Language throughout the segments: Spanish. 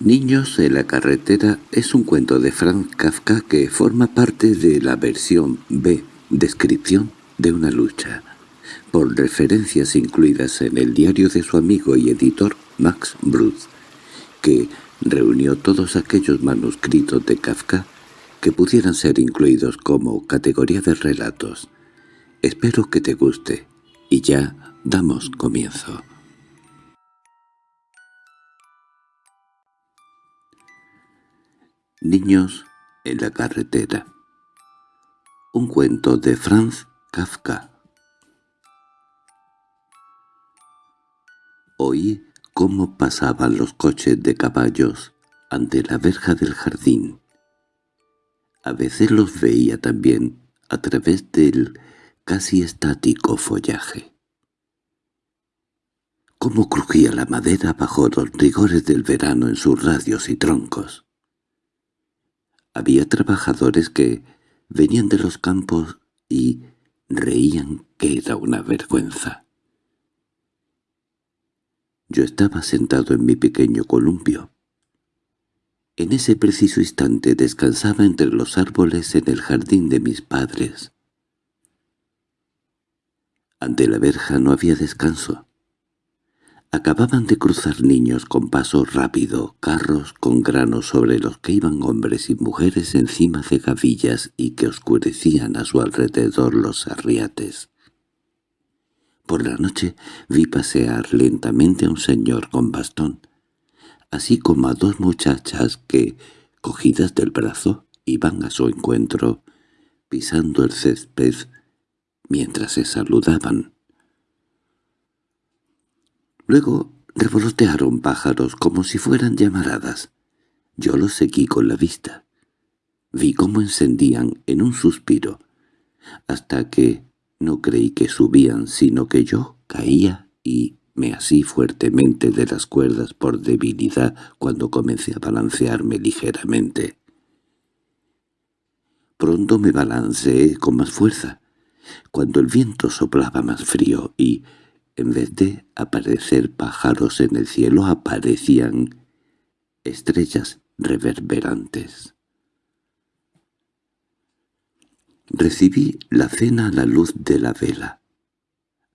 Niños en la carretera es un cuento de Franz Kafka que forma parte de la versión B, descripción de una lucha, por referencias incluidas en el diario de su amigo y editor Max Brod, que reunió todos aquellos manuscritos de Kafka que pudieran ser incluidos como categoría de relatos. Espero que te guste, y ya damos comienzo. Niños en la carretera. Un cuento de Franz Kafka. Oí cómo pasaban los coches de caballos ante la verja del jardín. A veces los veía también a través del casi estático follaje. Cómo crujía la madera bajo los rigores del verano en sus radios y troncos. Había trabajadores que venían de los campos y reían que era una vergüenza. Yo estaba sentado en mi pequeño columpio. En ese preciso instante descansaba entre los árboles en el jardín de mis padres. Ante la verja no había descanso. Acababan de cruzar niños con paso rápido, carros con granos sobre los que iban hombres y mujeres encima de gavillas y que oscurecían a su alrededor los arriates. Por la noche vi pasear lentamente a un señor con bastón, así como a dos muchachas que, cogidas del brazo, iban a su encuentro, pisando el césped mientras se saludaban. Luego revolotearon pájaros como si fueran llamaradas. Yo los seguí con la vista. Vi cómo encendían en un suspiro, hasta que no creí que subían, sino que yo caía y me así fuertemente de las cuerdas por debilidad cuando comencé a balancearme ligeramente. Pronto me balanceé con más fuerza, cuando el viento soplaba más frío y, en vez de aparecer pájaros en el cielo aparecían estrellas reverberantes. Recibí la cena a la luz de la vela.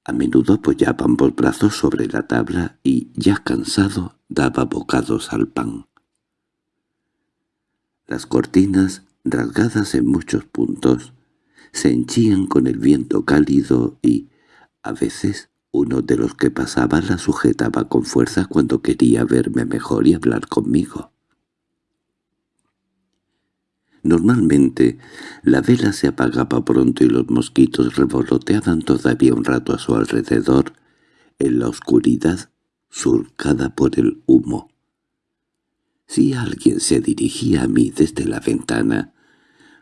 A menudo apoyaba ambos brazos sobre la tabla y, ya cansado, daba bocados al pan. Las cortinas, rasgadas en muchos puntos, se henchían con el viento cálido y, a veces, uno de los que pasaba la sujetaba con fuerza cuando quería verme mejor y hablar conmigo. Normalmente la vela se apagaba pronto y los mosquitos revoloteaban todavía un rato a su alrededor en la oscuridad surcada por el humo. Si alguien se dirigía a mí desde la ventana,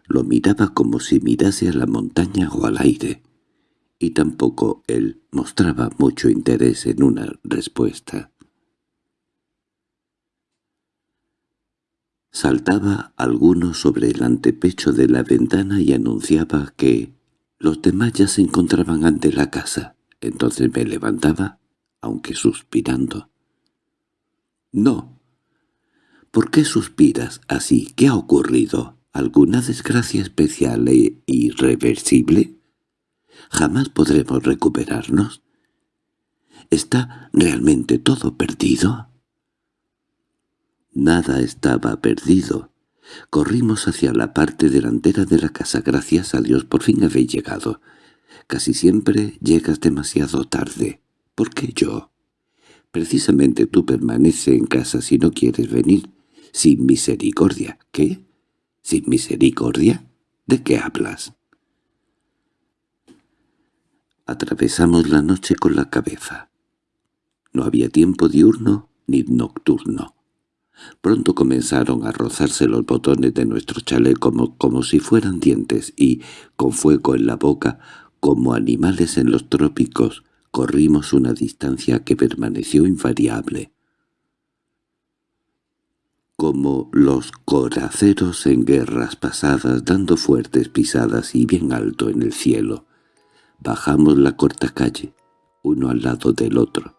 lo miraba como si mirase a la montaña o al aire y tampoco él mostraba mucho interés en una respuesta. Saltaba alguno sobre el antepecho de la ventana y anunciaba que los demás ya se encontraban ante la casa. Entonces me levantaba, aunque suspirando. —No. —¿Por qué suspiras así? ¿Qué ha ocurrido? ¿Alguna desgracia especial e irreversible? ¿Jamás podremos recuperarnos? ¿Está realmente todo perdido? Nada estaba perdido. Corrimos hacia la parte delantera de la casa. Gracias a Dios por fin habéis llegado. Casi siempre llegas demasiado tarde. ¿Por qué yo? Precisamente tú permanece en casa si no quieres venir. Sin misericordia. ¿Qué? ¿Sin misericordia? ¿De qué hablas? Atravesamos la noche con la cabeza. No había tiempo diurno ni nocturno. Pronto comenzaron a rozarse los botones de nuestro chalet como, como si fueran dientes y, con fuego en la boca, como animales en los trópicos, corrimos una distancia que permaneció invariable. Como los coraceros en guerras pasadas dando fuertes pisadas y bien alto en el cielo, Bajamos la corta calle, uno al lado del otro,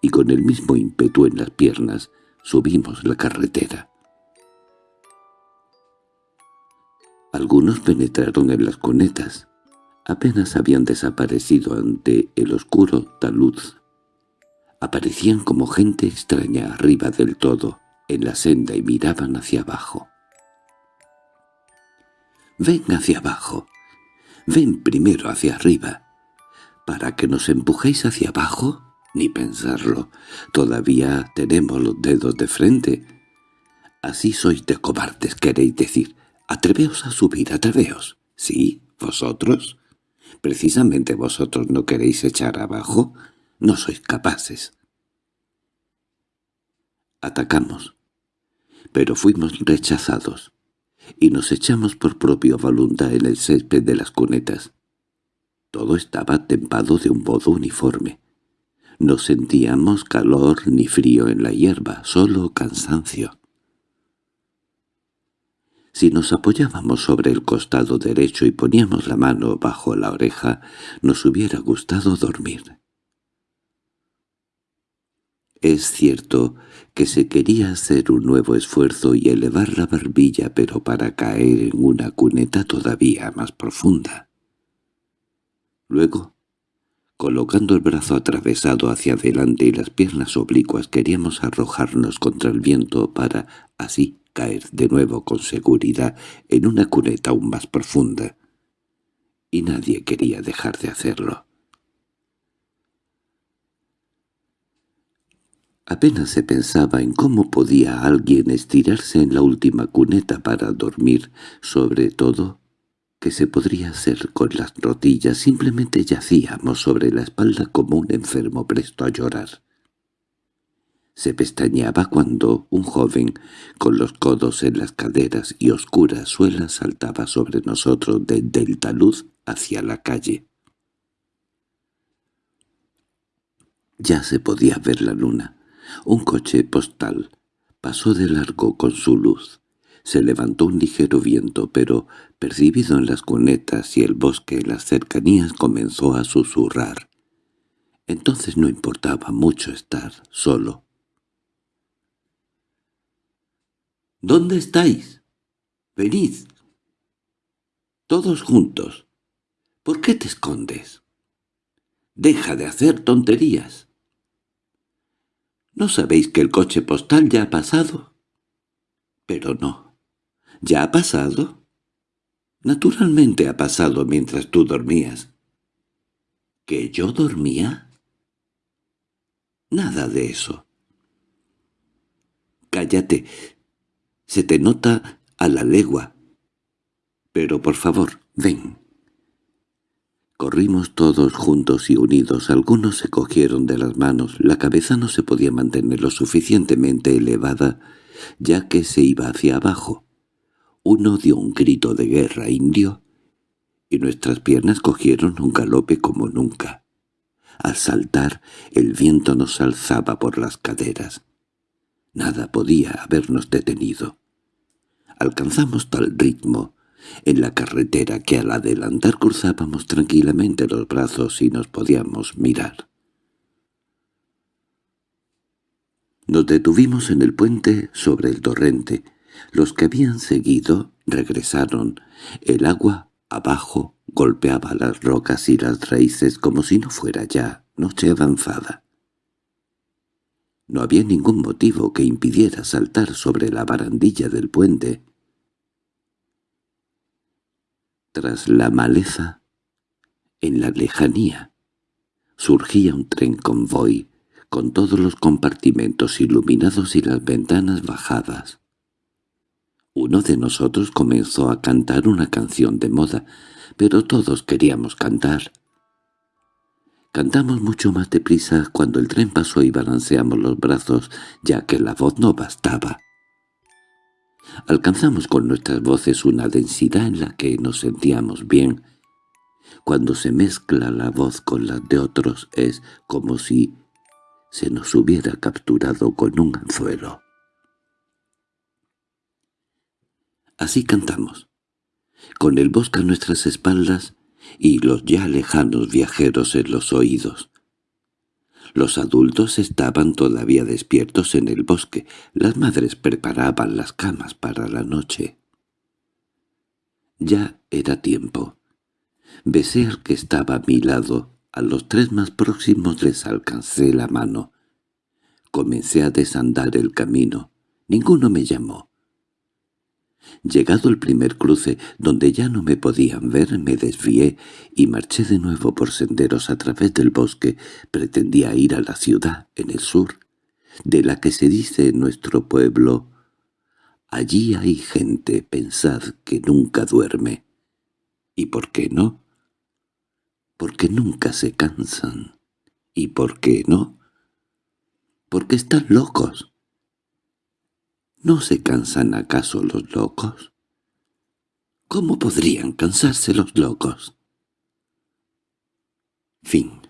y con el mismo ímpetu en las piernas, subimos la carretera. Algunos penetraron en las cunetas. Apenas habían desaparecido ante el oscuro talud. Aparecían como gente extraña arriba del todo, en la senda y miraban hacia abajo. «Ven hacia abajo. Ven primero hacia arriba. ¿Para que nos empujéis hacia abajo? Ni pensarlo. Todavía tenemos los dedos de frente. Así sois de cobardes, queréis decir. Atreveos a subir, atreveos. ¿Sí? ¿Vosotros? ¿Precisamente vosotros no queréis echar abajo? No sois capaces. Atacamos, pero fuimos rechazados, y nos echamos por propia voluntad en el césped de las cunetas. Todo estaba tempado de un modo uniforme. No sentíamos calor ni frío en la hierba, solo cansancio. Si nos apoyábamos sobre el costado derecho y poníamos la mano bajo la oreja, nos hubiera gustado dormir. Es cierto que se quería hacer un nuevo esfuerzo y elevar la barbilla, pero para caer en una cuneta todavía más profunda. Luego, colocando el brazo atravesado hacia adelante y las piernas oblicuas, queríamos arrojarnos contra el viento para, así, caer de nuevo con seguridad en una cuneta aún más profunda. Y nadie quería dejar de hacerlo. Apenas se pensaba en cómo podía alguien estirarse en la última cuneta para dormir, sobre todo que se podría hacer con las rodillas, simplemente yacíamos sobre la espalda como un enfermo presto a llorar. Se pestañeaba cuando un joven, con los codos en las caderas y oscuras suelas, saltaba sobre nosotros desde el talud hacia la calle. Ya se podía ver la luna. Un coche postal pasó de largo con su luz. Se levantó un ligero viento, pero, percibido en las cunetas y el bosque en las cercanías, comenzó a susurrar. Entonces no importaba mucho estar solo. —¿Dónde estáis? Venid. Todos juntos. ¿Por qué te escondes? Deja de hacer tonterías. ¿No sabéis que el coche postal ya ha pasado? Pero no. ¿Ya ha pasado? Naturalmente ha pasado mientras tú dormías. ¿Que yo dormía? Nada de eso. Cállate, se te nota a la legua. Pero por favor, ven. Corrimos todos juntos y unidos, algunos se cogieron de las manos, la cabeza no se podía mantener lo suficientemente elevada, ya que se iba hacia abajo. Uno dio un grito de guerra indio, y nuestras piernas cogieron un galope como nunca. Al saltar, el viento nos alzaba por las caderas. Nada podía habernos detenido. Alcanzamos tal ritmo en la carretera que al adelantar cruzábamos tranquilamente los brazos y nos podíamos mirar. Nos detuvimos en el puente sobre el torrente. Los que habían seguido regresaron. El agua abajo golpeaba las rocas y las raíces como si no fuera ya noche avanzada. No había ningún motivo que impidiera saltar sobre la barandilla del puente. Tras la maleza, en la lejanía, surgía un tren convoy, con todos los compartimentos iluminados y las ventanas bajadas. Uno de nosotros comenzó a cantar una canción de moda, pero todos queríamos cantar. Cantamos mucho más deprisa cuando el tren pasó y balanceamos los brazos, ya que la voz no bastaba. Alcanzamos con nuestras voces una densidad en la que nos sentíamos bien. Cuando se mezcla la voz con la de otros es como si se nos hubiera capturado con un anzuelo. Así cantamos, con el bosque a nuestras espaldas y los ya lejanos viajeros en los oídos. Los adultos estaban todavía despiertos en el bosque. Las madres preparaban las camas para la noche. Ya era tiempo. Besé al que estaba a mi lado. A los tres más próximos les alcancé la mano. Comencé a desandar el camino. Ninguno me llamó. Llegado el primer cruce, donde ya no me podían ver, me desvié y marché de nuevo por senderos a través del bosque. Pretendía ir a la ciudad, en el sur, de la que se dice en nuestro pueblo, «Allí hay gente, pensad, que nunca duerme». ¿Y por qué no? Porque nunca se cansan. ¿Y por qué no? Porque están locos. ¿No se cansan acaso los locos? ¿Cómo podrían cansarse los locos? Fin